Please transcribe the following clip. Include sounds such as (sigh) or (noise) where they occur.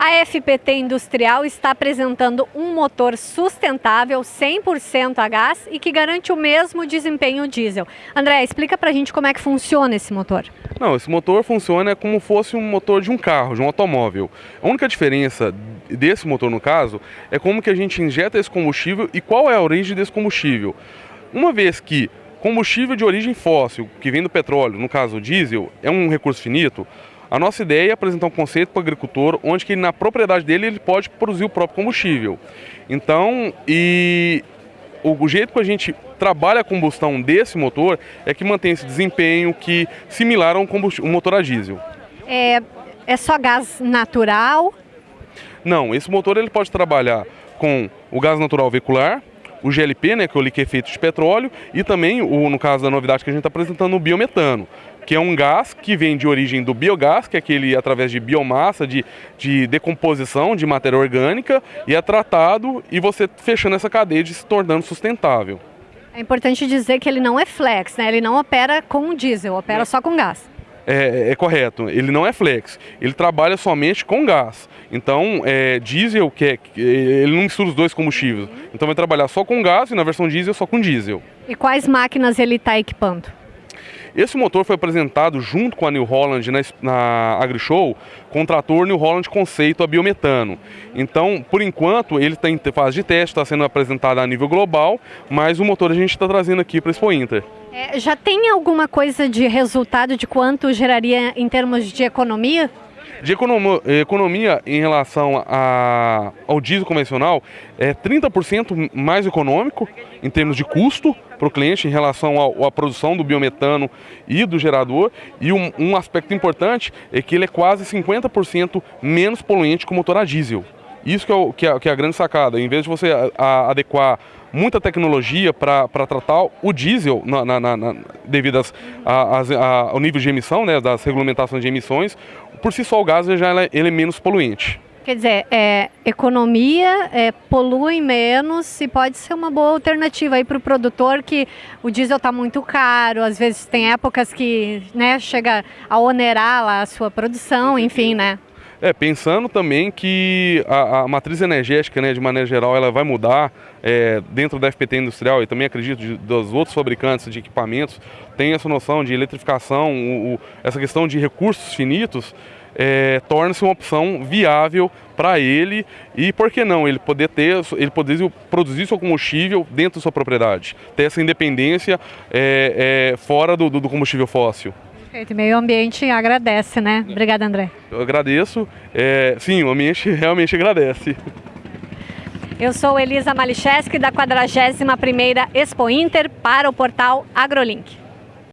A FPT Industrial está apresentando um motor sustentável 100% a gás e que garante o mesmo desempenho diesel. André, explica pra gente como é que funciona esse motor. Não, esse motor funciona como fosse um motor de um carro, de um automóvel. A única diferença desse motor, no caso, é como que a gente injeta esse combustível e qual é a origem desse combustível. Uma vez que combustível de origem fóssil, que vem do petróleo, no caso o diesel, é um recurso finito, a nossa ideia é apresentar um conceito para o agricultor onde que na propriedade dele ele pode produzir o próprio combustível. Então, e o jeito que a gente trabalha a combustão desse motor é que mantém esse desempenho que similar a um, um motor a diesel. É, é só gás natural? Não, esse motor ele pode trabalhar com o gás natural veicular, o GLP, né, que é o liquefeito de petróleo, e também, o, no caso da novidade que a gente está apresentando, o biometano, que é um gás que vem de origem do biogás, que é aquele através de biomassa, de, de decomposição de matéria orgânica, e é tratado e você fechando essa cadeia de se tornando sustentável. É importante dizer que ele não é flex, né? ele não opera com diesel, opera é. só com gás é, é, correto. Ele não é flex. Ele trabalha somente com gás. Então, é, diesel, que é, ele não mistura os dois combustíveis. Então, vai trabalhar só com gás e na versão diesel só com diesel. E quais máquinas ele está equipando? Esse motor foi apresentado junto com a New Holland na, na AgriShow com o trator New Holland Conceito a biometano. Então, por enquanto, ele está em fase de teste, está sendo apresentado a nível global, mas o motor a gente está trazendo aqui para a Expo Inter. É, já tem alguma coisa de resultado de quanto geraria em termos de economia? De economia em relação a, ao diesel convencional, é 30% mais econômico em termos de custo para o cliente em relação à produção do biometano e do gerador. E um, um aspecto importante é que ele é quase 50% menos poluente que o motor a diesel. Isso que é, o, que, é, que é, a grande sacada. Em vez de você a, a, adequar muita tecnologia para tratar o diesel na, na, na, devido às, ao nível de emissão, né, das regulamentações de emissões, por si só o gás já é, ele é menos poluente. Quer dizer, é, economia, é, polui menos e pode ser uma boa alternativa aí para o produtor que o diesel está muito caro, às vezes tem épocas que né, chega a onerar lá a sua produção, enfim, né? É, pensando também que a, a, matriz energética, né, de maneira geral, ela vai mudar é, dentro da FPT industrial e também acredito de, dos outros fabricantes de equipamentos, tem essa noção de eletrificação, o, o, essa questão de recursos finitos, é, torna-se uma opção viável para ele e por que não ele poder ter ele poder produzir seu combustível dentro da sua propriedade ter essa independência é, é, fora do, do combustível fóssil Perfeito, meio ambiente agradece, né? Obrigada, André. Eu agradeço. É, sim, o ambiente (laughs) realmente agradece. Eu sou Elisa Malicheski, da 41ª Expo Inter, para o portal AgroLink.